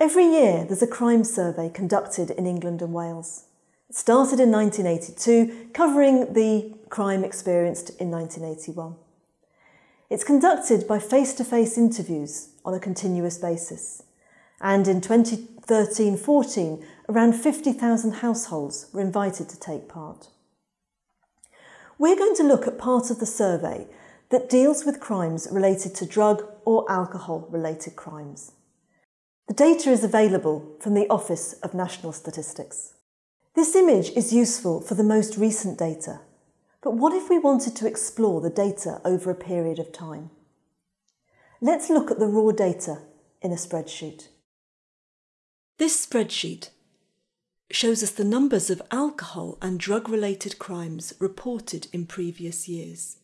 Every year there's a crime survey conducted in England and Wales. It started in 1982, covering the crime experienced in 1981. It's conducted by face to face interviews on a continuous basis. And in 2013 14, around 50,000 households were invited to take part. We're going to look at part of the survey that deals with crimes related to drug or alcohol related crimes. The data is available from the Office of National Statistics. This image is useful for the most recent data, but what if we wanted to explore the data over a period of time? Let's look at the raw data in a spreadsheet. This spreadsheet shows us the numbers of alcohol and drug related crimes reported in previous years.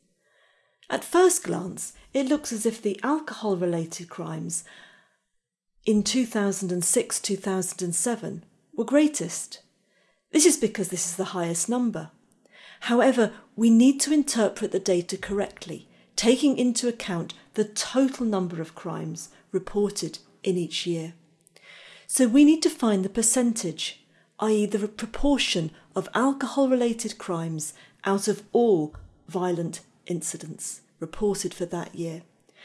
At first glance, it looks as if the alcohol related crimes in 2006 2007 were greatest. This is because this is the highest number. However, we need to interpret the data correctly, taking into account the total number of crimes reported in each year. So we need to find the percentage, i.e., the proportion of alcohol related crimes out of all violent incidents reported for that year.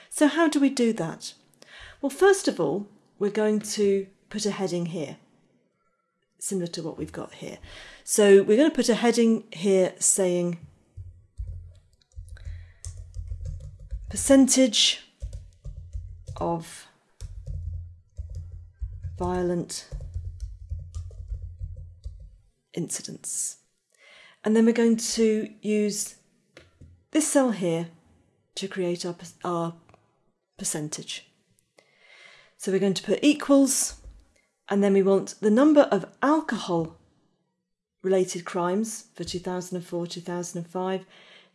So, how do we do that? Well, first of all, we're going to put a heading here, similar to what we've got here. So we're going to put a heading here saying percentage of violent incidents. And then we're going to use this cell here to create our, our percentage. So we're going to put equals, and then we want the number of alcohol related crimes for 2004 2005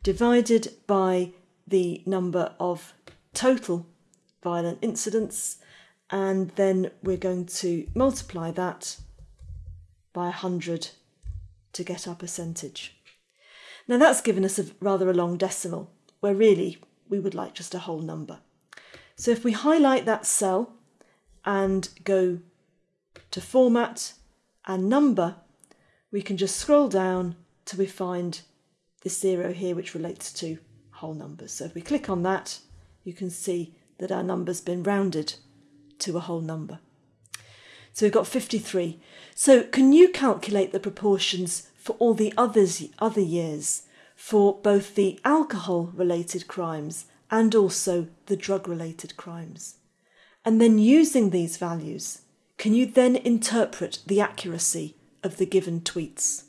divided by the number of total violent incidents, and then we're going to multiply that by 100 to get our percentage. Now that's given us a rather a long decimal, where really we would like just a whole number. So if we highlight that cell and go to format and number, we can just scroll down till we find this zero here, which relates to whole numbers. So if we click on that, you can see that our number's been rounded to a whole number. So we've got 53. So can you calculate the proportions for all the others, other years for both the alcohol related crimes and also the drug related crimes? And then using these values, can you then interpret the accuracy of the given tweets?